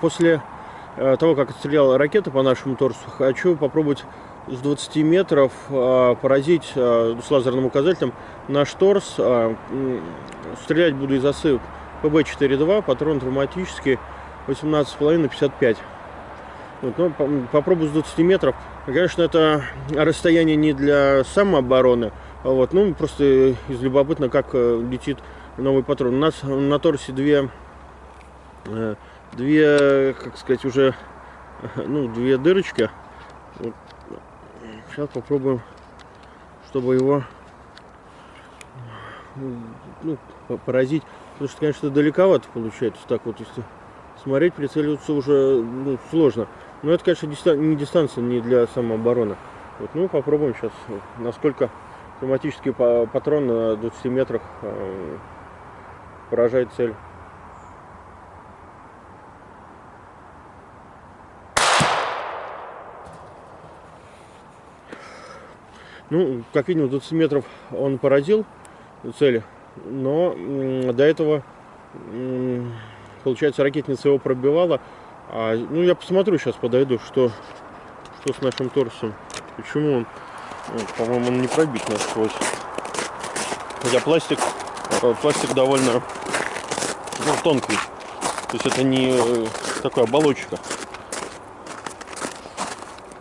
после э, того, как отстреляла ракета по нашему торсу, хочу попробовать с 20 метров э, поразить э, с лазерным указателем наш торс. Стрелять буду из осы ПБ-4-2, патрон травматический 18,5 на 55. Вот, ну, попробую с 20 метров. Конечно, это расстояние не для самообороны, а вот, ну, просто из любопытно, как летит новый патрон. У нас на торсе две две, как сказать, уже, ну, две дырочки. Вот. Сейчас попробуем, чтобы его ну, поразить. Потому что, конечно, далековато получается. Так вот, если смотреть, прицеливаться уже ну, сложно. Но это, конечно, не дистанция не для самообороны. Вот, ну, попробуем сейчас, насколько автоматический патрон на 20 метрах э, поражает цель. Ну, как видим, 20 метров он поразил цели, но до этого, получается, ракетница его пробивала. А, ну, я посмотрю сейчас, подойду, что, что с нашим торсом. Почему он, вот, по-моему, он не пробит насквозь. Хотя пластик, э, пластик довольно ну, тонкий. То есть это не э, такая оболочка.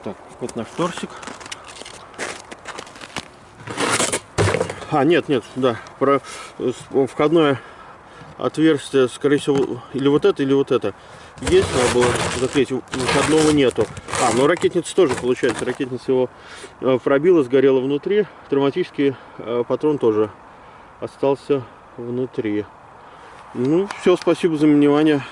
Так, вот наш торсик. А, нет, нет, да. Про входное отверстие, скорее всего, или вот это, или вот это. Есть, надо было заклеить, выходного нету. А, ну ракетница тоже получается. Ракетница его э, пробила, сгорела внутри. Травматический э, патрон тоже остался внутри. Ну, все, спасибо за внимание.